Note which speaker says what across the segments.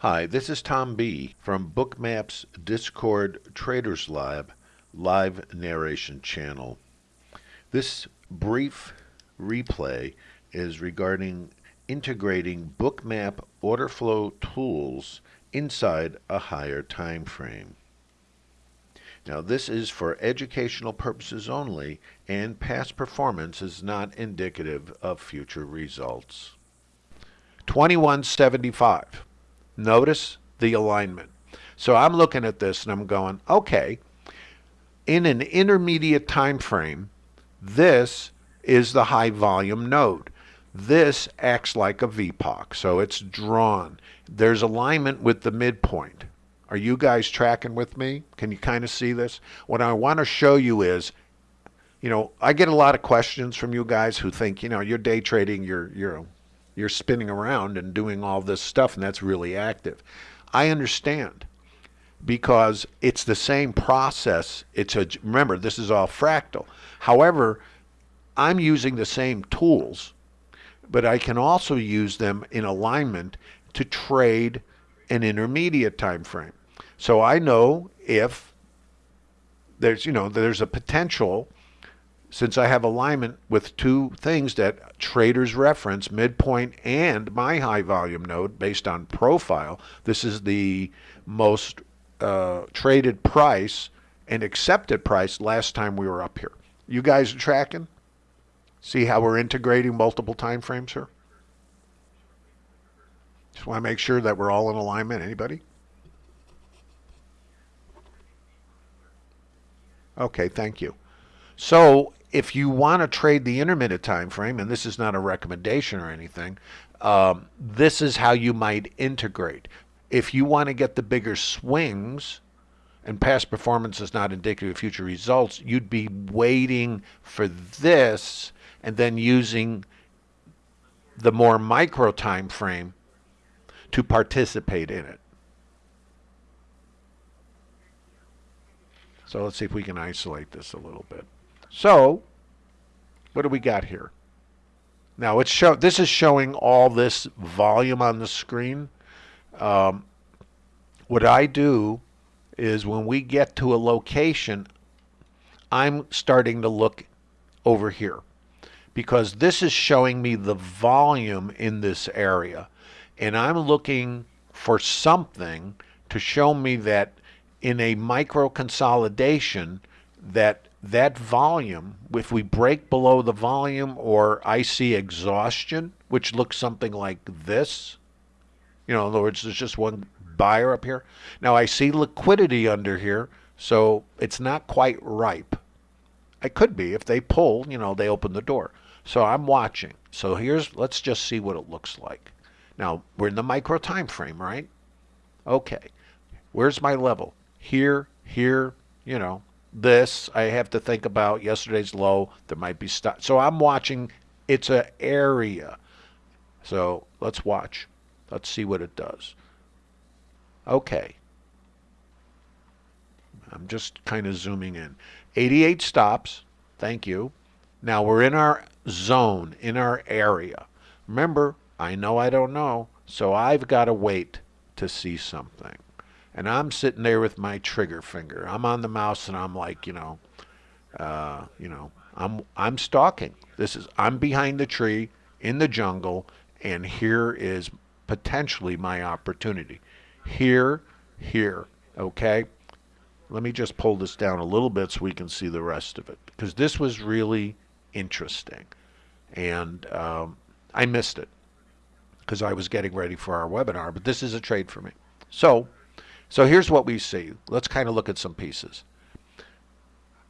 Speaker 1: Hi, this is Tom B. from Bookmap's Discord Traders Lab live narration channel. This brief replay is regarding integrating Bookmap order flow tools inside a higher time frame. Now this is for educational purposes only and past performance is not indicative of future results. 2175 Notice the alignment. So I'm looking at this and I'm going, okay, in an intermediate time frame, this is the high volume node. This acts like a VPOC, so it's drawn. There's alignment with the midpoint. Are you guys tracking with me? Can you kind of see this? What I want to show you is, you know, I get a lot of questions from you guys who think, you know, you're day trading, you're, you're you're spinning around and doing all this stuff, and that's really active. I understand because it's the same process. It's a remember this is all fractal. However, I'm using the same tools, but I can also use them in alignment to trade an intermediate time frame. So I know if there's you know there's a potential since I have alignment with two things that traders reference, midpoint and my high volume node based on profile, this is the most uh, traded price and accepted price last time we were up here. You guys are tracking? See how we're integrating multiple time frames here? Just want to make sure that we're all in alignment. Anybody? Okay, thank you. So if you want to trade the intermittent time frame, and this is not a recommendation or anything, um, this is how you might integrate. If you want to get the bigger swings, and past performance is not indicative of future results, you'd be waiting for this and then using the more micro time frame to participate in it. So let's see if we can isolate this a little bit. So, what do we got here? Now it's show. This is showing all this volume on the screen. Um, what I do is when we get to a location, I'm starting to look over here because this is showing me the volume in this area, and I'm looking for something to show me that in a micro consolidation that that volume, if we break below the volume or I see exhaustion, which looks something like this, you know, in other words, there's just one buyer up here. Now I see liquidity under here, so it's not quite ripe. It could be if they pull, you know, they open the door. So I'm watching. So here's, let's just see what it looks like. Now we're in the micro time frame, right? Okay. Where's my level? Here, here, you know, this I have to think about yesterday's low. There might be stuff. So I'm watching. It's an area. So let's watch. Let's see what it does. Okay. I'm just kind of zooming in. 88 stops. Thank you. Now we're in our zone, in our area. Remember, I know I don't know, so I've got to wait to see something and I'm sitting there with my trigger finger. I'm on the mouse and I'm like, you know, uh, you know, I'm I'm stalking. This is I'm behind the tree in the jungle, and here is potentially my opportunity. Here, here, okay. Let me just pull this down a little bit so we can see the rest of it because this was really interesting, and um, I missed it because I was getting ready for our webinar. But this is a trade for me. So so here's what we see. Let's kind of look at some pieces.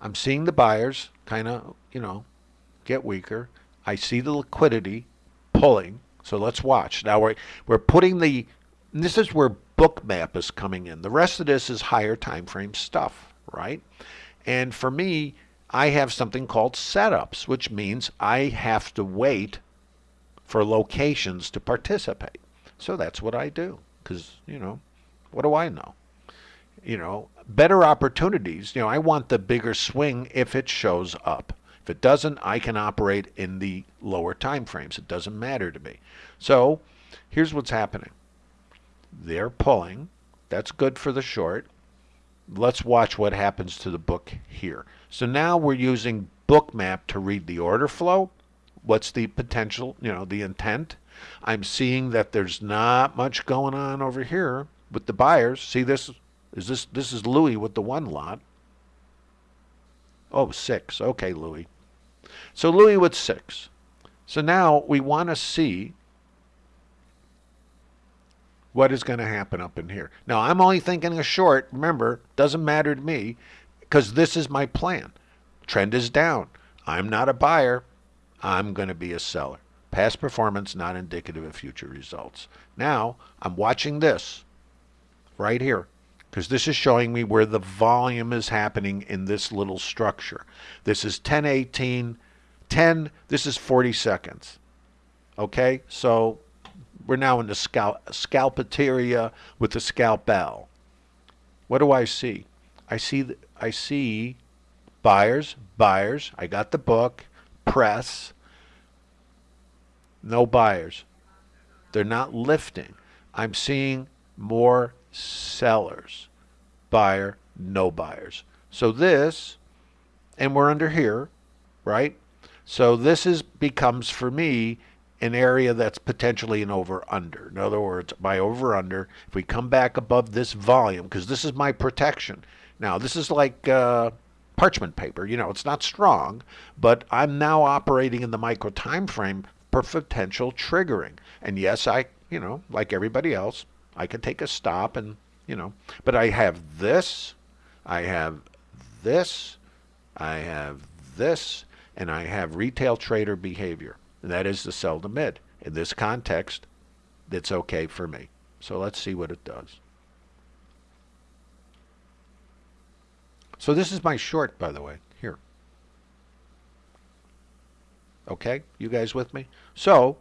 Speaker 1: I'm seeing the buyers kind of, you know, get weaker. I see the liquidity pulling. So let's watch. Now we're, we're putting the, this is where bookmap is coming in. The rest of this is higher time frame stuff, right? And for me, I have something called setups, which means I have to wait for locations to participate. So that's what I do because, you know, what do I know? You know, better opportunities. You know, I want the bigger swing if it shows up. If it doesn't, I can operate in the lower time frames. It doesn't matter to me. So here's what's happening. They're pulling. That's good for the short. Let's watch what happens to the book here. So now we're using bookmap to read the order flow. What's the potential, you know, the intent? I'm seeing that there's not much going on over here with the buyers. See this is this this is Louis with the one lot. Oh, six. Okay, Louis. So Louis with six. So now we want to see what is going to happen up in here. Now I'm only thinking a short. Remember, doesn't matter to me because this is my plan. Trend is down. I'm not a buyer. I'm going to be a seller. Past performance not indicative of future results. Now I'm watching this right here because this is showing me where the volume is happening in this little structure. This is 1018, 10, this is 40 seconds. Okay, so we're now in the scalp, scalpateria with the scalpel. What do I see? I see, I see buyers, buyers. I got the book, press, no buyers. They're not lifting. I'm seeing more sellers. Buyer, no buyers. So this, and we're under here, right? So this is becomes for me an area that's potentially an over under. In other words, by over under, if we come back above this volume, because this is my protection. Now this is like uh, parchment paper. You know, it's not strong, but I'm now operating in the micro time frame for potential triggering. And yes, I, you know, like everybody else, I can take a stop and, you know, but I have this, I have this, I have this, and I have retail trader behavior. And that is the sell to mid. In this context, it's okay for me. So let's see what it does. So this is my short, by the way, here. Okay, you guys with me? So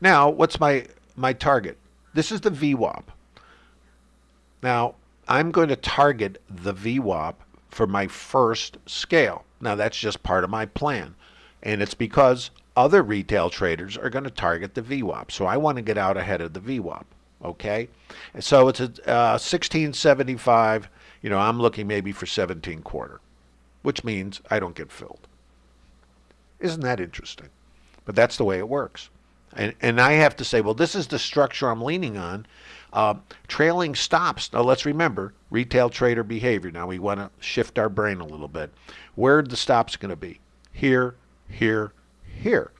Speaker 1: now what's my, my target? This is the VWAP. Now, I'm going to target the VWAP for my first scale. Now, that's just part of my plan. And it's because other retail traders are going to target the VWAP. So I want to get out ahead of the VWAP. Okay? And so it's a uh, 1675. You know, I'm looking maybe for 17 quarter, which means I don't get filled. Isn't that interesting? But that's the way it works. And, and I have to say, well, this is the structure I'm leaning on. Uh, trailing stops. Now, let's remember retail trader behavior. Now, we want to shift our brain a little bit. Where the stops going to be? Here, here, here,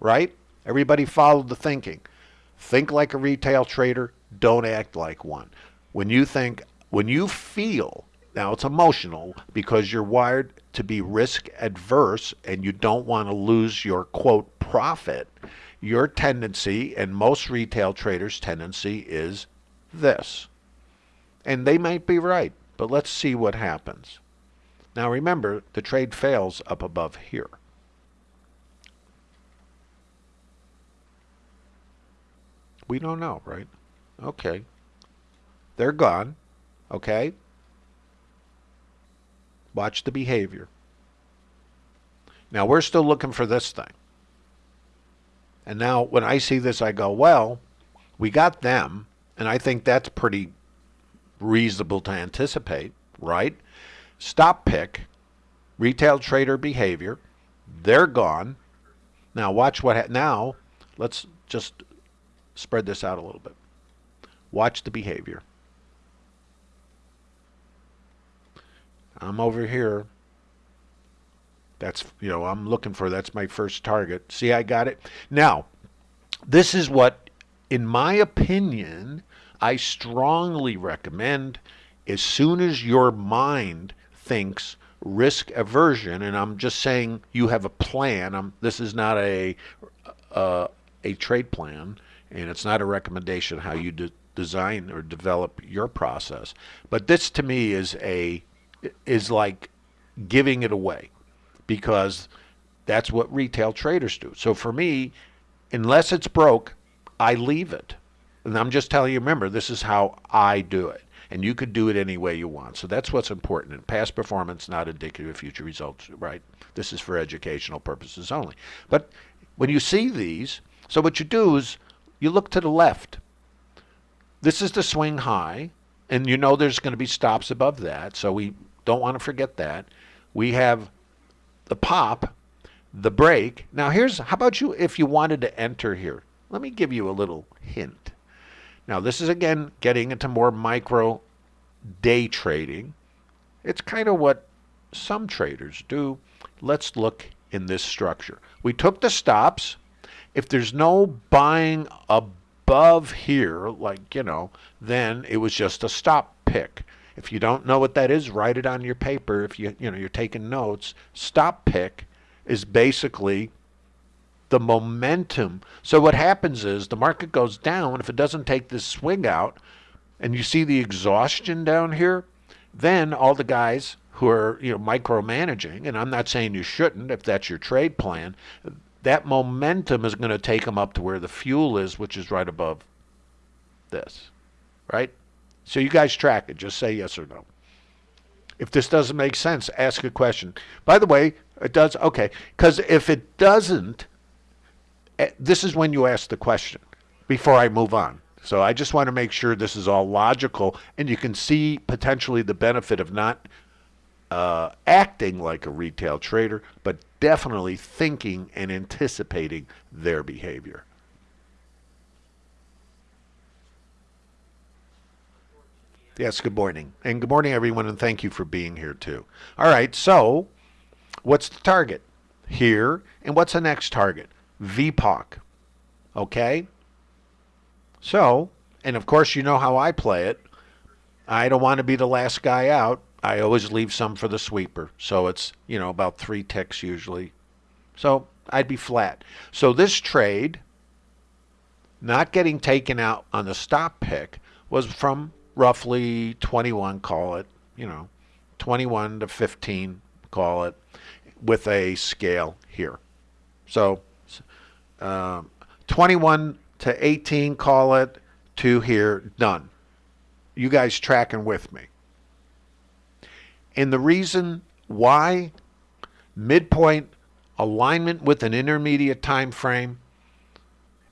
Speaker 1: right? Everybody follow the thinking. Think like a retail trader. Don't act like one. When you think, when you feel, now it's emotional because you're wired to be risk adverse and you don't want to lose your quote profit your tendency and most retail traders' tendency is this. And they might be right, but let's see what happens. Now remember, the trade fails up above here. We don't know, right? Okay. They're gone. Okay. Watch the behavior. Now we're still looking for this thing. And now when I see this, I go, well, we got them, and I think that's pretty reasonable to anticipate, right? Stop pick, retail trader behavior, they're gone. Now watch what, now let's just spread this out a little bit. Watch the behavior. I'm over here that's, you know, I'm looking for, that's my first target. See, I got it. Now, this is what, in my opinion, I strongly recommend as soon as your mind thinks risk aversion, and I'm just saying you have a plan. I'm, this is not a, uh, a trade plan, and it's not a recommendation how you de design or develop your process. But this to me is a is like giving it away because that's what retail traders do. So for me, unless it's broke, I leave it. And I'm just telling you, remember, this is how I do it. And you could do it any way you want. So that's what's important. And past performance, not indicative of future results, right? This is for educational purposes only. But when you see these, so what you do is you look to the left. this is the swing high, and you know there's going to be stops above that, so we don't want to forget that. We have the pop, the break. Now here's how about you if you wanted to enter here. Let me give you a little hint. Now this is again getting into more micro day trading. It's kind of what some traders do. Let's look in this structure. We took the stops. If there's no buying above here, like, you know, then it was just a stop pick. If you don't know what that is, write it on your paper. If you, you know, you're taking notes, stop pick is basically the momentum. So what happens is the market goes down. If it doesn't take this swing out, and you see the exhaustion down here, then all the guys who are you know micromanaging, and I'm not saying you shouldn't if that's your trade plan, that momentum is going to take them up to where the fuel is, which is right above this, right? So you guys track it. Just say yes or no. If this doesn't make sense, ask a question. By the way, it does. Okay, because if it doesn't, eh, this is when you ask the question before I move on. So I just want to make sure this is all logical and you can see potentially the benefit of not uh, acting like a retail trader, but definitely thinking and anticipating their behavior. Yes, good morning. And good morning, everyone, and thank you for being here too. All right, so what's the target? Here, and what's the next target? VPOC. Okay? So, and of course, you know how I play it. I don't want to be the last guy out. I always leave some for the sweeper. So it's, you know, about three ticks usually. So I'd be flat. So this trade, not getting taken out on the stop pick, was from roughly 21, call it, you know, 21 to 15, call it, with a scale here. So um, 21 to 18, call it, to here, done. You guys tracking with me. And the reason why midpoint alignment with an intermediate time frame,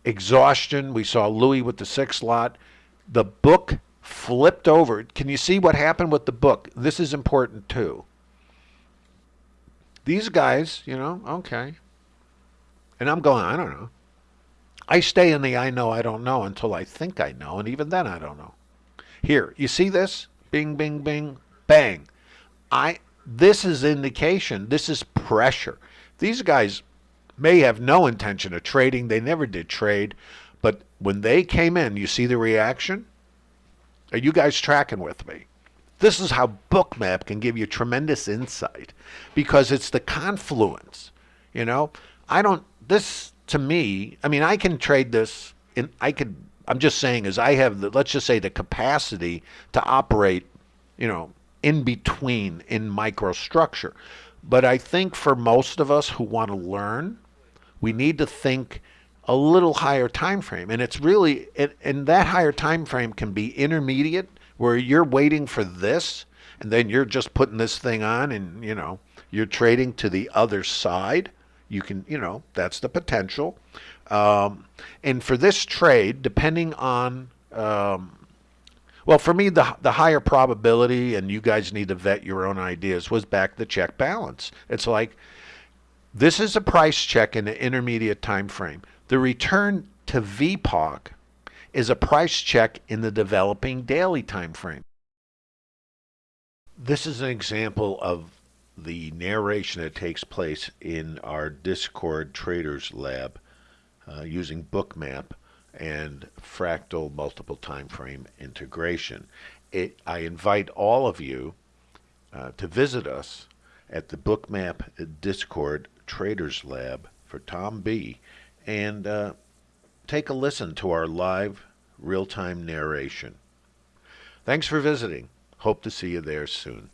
Speaker 1: exhaustion, we saw Louis with the six lot, the book flipped over. Can you see what happened with the book? This is important too. These guys, you know, okay. And I'm going, I don't know. I stay in the I know, I don't know until I think I know, and even then I don't know. Here, you see this? Bing, bing, bing, bang. I. This is indication. This is pressure. These guys may have no intention of trading. They never did trade. But when they came in, you see the reaction? Are you guys tracking with me? This is how Bookmap can give you tremendous insight because it's the confluence. You know, I don't, this to me, I mean, I can trade this in, I could, I'm just saying is I have the, let's just say the capacity to operate, you know, in between in microstructure. But I think for most of us who want to learn, we need to think a little higher time frame. And it's really, it, and that higher time frame can be intermediate where you're waiting for this and then you're just putting this thing on and, you know, you're trading to the other side you can, you know, that's the potential. Um, and for this trade, depending on, um, well, for me, the, the higher probability, and you guys need to vet your own ideas, was back the check balance. It's like this is a price check in the intermediate time frame. The return to VPOC is a price check in the developing daily time frame. This is an example of the narration that takes place in our Discord Traders Lab uh, using Bookmap and fractal multiple time frame integration. It, I invite all of you uh, to visit us at the Bookmap Discord Traders Lab for Tom B and uh, take a listen to our live real-time narration. Thanks for visiting. Hope to see you there soon.